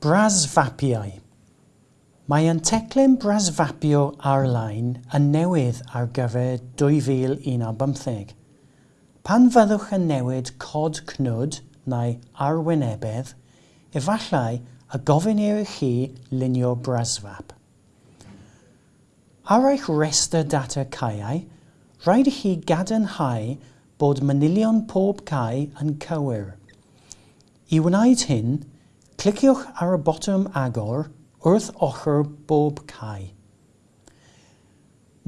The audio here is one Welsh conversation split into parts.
Brasfapiau. Mae yn teclyn brasfapio ar-lein yn newydd ar gyfer 2015. Pan fyddwch yn newid cod cnwd neu arwynebedd, efallai a gofyn i chi lunio brasfap. Ar eich restr data caeau, rhaid i chi gadarnhau bod manilion pob cae yn cywir. I wneud hyn, Cliciwch ar y botwm agor wrth ochr bob cae.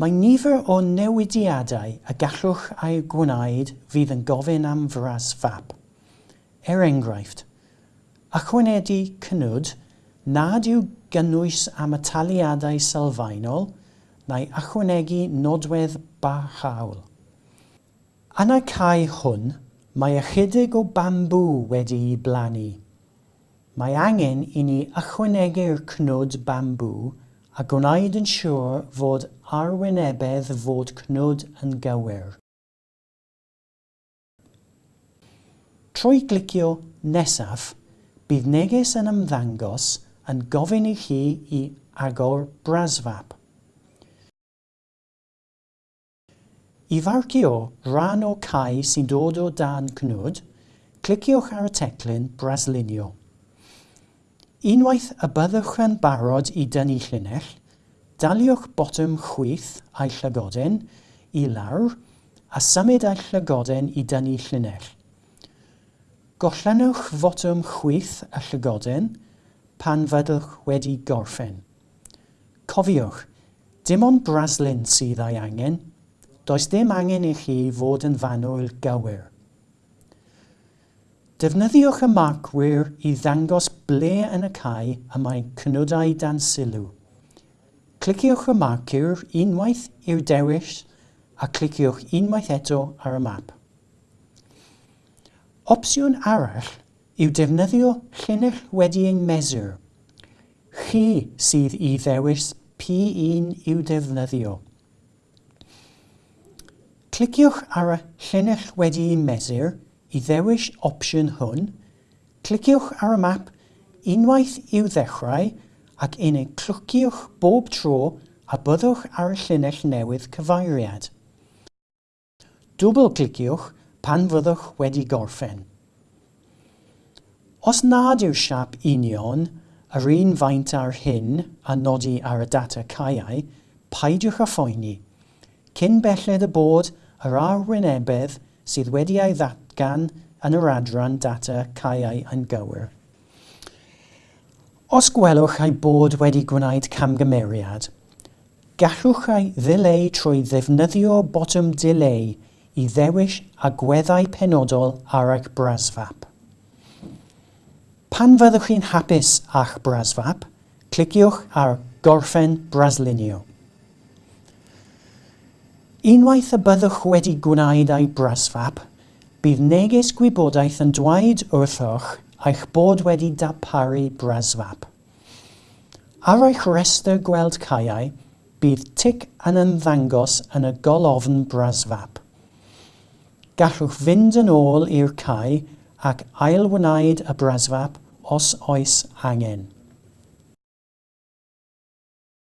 Mae nifer o newidiadau a gallwch eu gwneud fydd yn gofyn am fras fap. Er enghraifft, ychwanegu cynwyd nad yw gynnwys am y taliadau sylfaenol neu ychwanegu nodwedd barhawl. Yn y cae hwn, mae ychydig o bambŵ wedi'i blannu Mae angen i ni ychwanegu'r cnwd bambŵ a gwneud yn siŵr fod arwynebedd fod cnwd yn gywir. Trwy glicio nesaf, bydd neges yn ymddangos yn gofyn i chi i agor brasfap. I farcio rhan o cae sy'n dod o dan cnwd, cliciwch ar y teclyn Braslunio. Unwaith y byddwch yn barod i dynnu llinell, daliwch botwm chwyth a'i llygoden i lawr a symud a'i llygoden i dynnu llinell. Gollanwch fotwm chwyth y llygoden pan fyddwch wedi gorffen. Cofiwch, dim ond braslun sydd ei angen. Does dim angen i chi fod yn fanwyl gywir. Defnyddiwch y marcwyr i ddangos ble yn y cae y mae cynodau dan sylw. Cliciwch y marcwyr unwaith i'r dewis a cliciwch unwaith eto ar y map. Opsiwn arall yw defnyddio llinell wedi ei mesur. Chi sydd i ddewis P1 i'w defnyddio. Cliciwch ar y llinell wedi ei mesur – I ddewis opsiwn hwn, cliciwch ar y map unwaith i'w ddechrau ac unig clwciwch bob tro a byddwch ar y llinell newydd cyfeiriad. Dwbl cliciwch pan fyddwch wedi gorffen. Os nad yw'r siap union yr un faint ar hyn a nodi ar y data caiau, paidiwch â phoeni. Cyn belled y bod yr arwynebedd sydd wedi ei ddatblygu gan yn yr adran data caeau yn gywir. Os gwelwch ei bod wedi gwneud camgymeriad, gallwch ei ddileu trwy ddefnyddio botwm delay i ddewis agweddau penodol ar eich brasfap. Pan fyddwch chi'n hapus a'ch brasfap, cliciwch ar Gorffen Braslunio. Unwaith y byddwch wedi gwneud ei brasfap, Bydd neges gwybodaeth yn dweud wrthoch eich bod wedi darparu brasfap. Ar eich restr gweld caiau, bydd tic yn ymddangos yn y golofn brasfap. Gallwch fynd yn ôl i'r cae ac ailwneud y brasfap os oes angen.